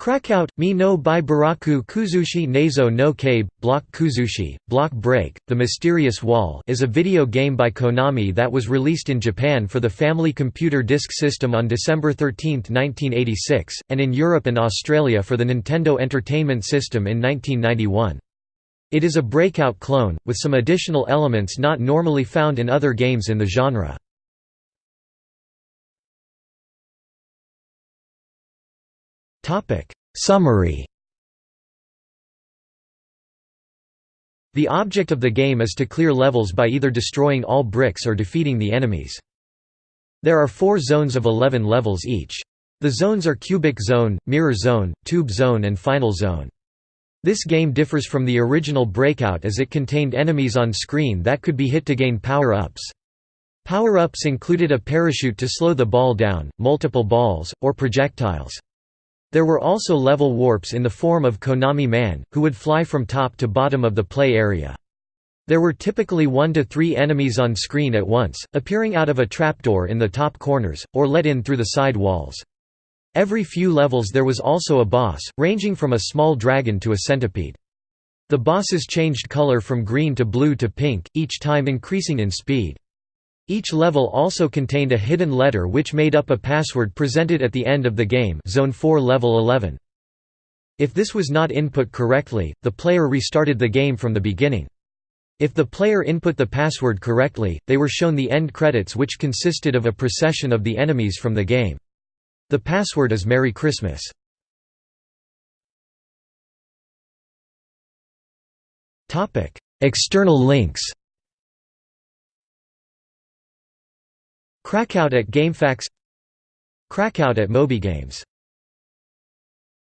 Crackout, Mi no by Baraku Kuzushi Nazo no Kabe, Block Kuzushi, Block Break, The Mysterious Wall is a video game by Konami that was released in Japan for the Family Computer Disk System on December 13, 1986, and in Europe and Australia for the Nintendo Entertainment System in 1991. It is a breakout clone, with some additional elements not normally found in other games in the genre. Summary The object of the game is to clear levels by either destroying all bricks or defeating the enemies. There are four zones of 11 levels each. The zones are Cubic Zone, Mirror Zone, Tube Zone and Final Zone. This game differs from the original Breakout as it contained enemies on screen that could be hit to gain power-ups. Power-ups included a parachute to slow the ball down, multiple balls, or projectiles. There were also level warps in the form of Konami Man, who would fly from top to bottom of the play area. There were typically one to three enemies on screen at once, appearing out of a trapdoor in the top corners, or let in through the side walls. Every few levels there was also a boss, ranging from a small dragon to a centipede. The bosses changed color from green to blue to pink, each time increasing in speed. Each level also contained a hidden letter which made up a password presented at the end of the game Zone 4 Level 11. If this was not input correctly, the player restarted the game from the beginning. If the player input the password correctly, they were shown the end credits which consisted of a procession of the enemies from the game. The password is Merry Christmas. External links Crackout at GameFAQs Crackout at MobyGames